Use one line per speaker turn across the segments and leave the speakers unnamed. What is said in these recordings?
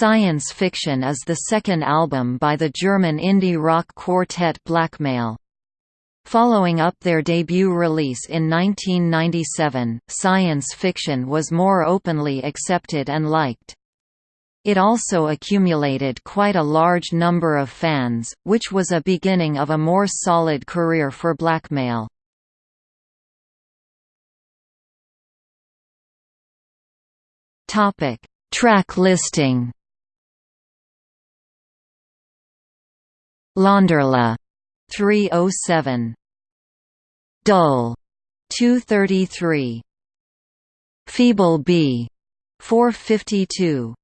Science Fiction is the second album by the German indie rock quartet Blackmail. Following up their debut release in 1997, Science Fiction was more openly accepted and liked. It also accumulated quite a large number of fans, which was a beginning of a more solid career for Blackmail. Track listing Launderla 307 Dull 233 Feeble B 452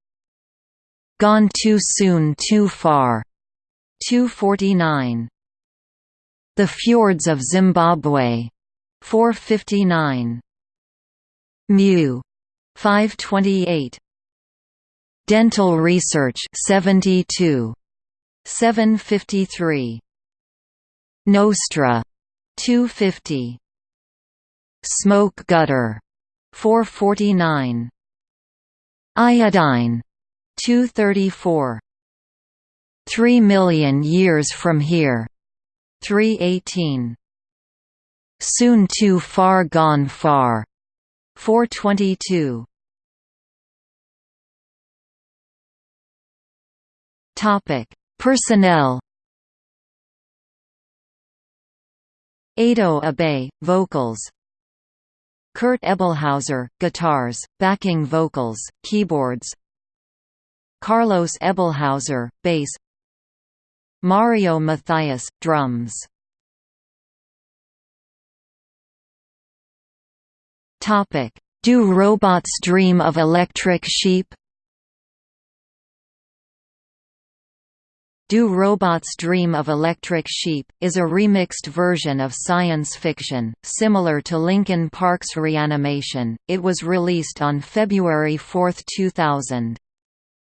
Gone Too Soon Too Far 249 The Fjords of Zimbabwe 459 Mew 528 Dental Research 72 753 Nostra 250 Smoke Gutter 449 Iodine 234 3 million years from here 318 Soon too far gone far 422 Topic Personnel. Aydo Abay, vocals. Kurt Ebelhauser, guitars, backing vocals, keyboards. Carlos Ebelhauser, bass. Mario Mathias, drums. Do robots dream of electric sheep? Do Robots Dream of Electric Sheep, is a remixed version of science fiction, similar to Linkin Park's Reanimation. It was released on February 4, 2000.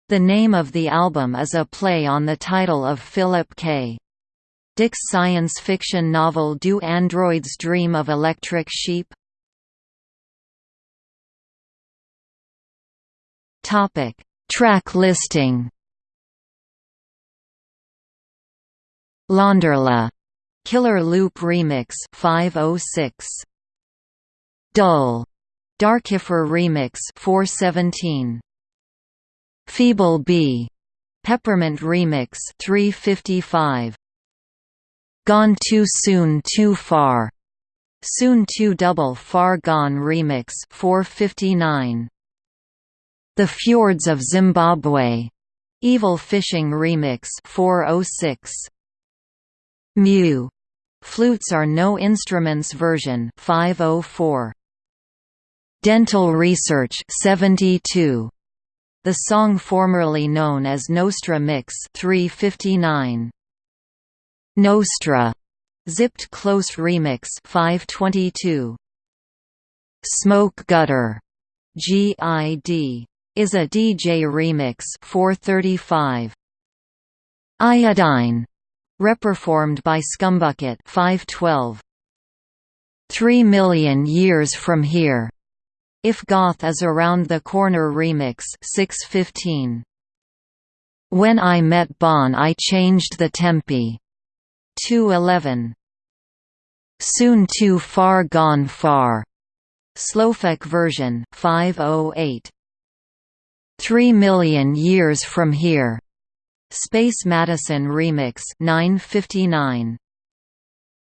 The name of the album is a play on the title of Philip K. Dick's science fiction novel Do Androids Dream of Electric Sheep? Track listing Launderla Killer Loop Remix 506 Dull. Darkifer Remix 417 Feeble B. Peppermint Remix 355 Gone Too Soon Too Far. Soon Too Double Far Gone Remix 459 The Fjords of Zimbabwe. Evil Fishing Remix 406 Mew. Flutes are no instruments version 504. Dental Research 72. The song formerly known as Nostra Mix 359. Nostra. Zipped Close Remix 522. Smoke Gutter. GID. Is a DJ remix 435. Iodine Reperformed by Scumbucket 512. Three Million Years from Here. If Goth is Around the Corner Remix 615. When I Met Bon I Changed the Tempi 211. Soon Too Far Gone Far. Slowfek version 508. Three Million Years from Here Space Madison Remix 959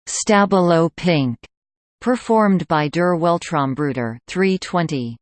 Stabilo Pink. Performed by Der Weltraumbruder 320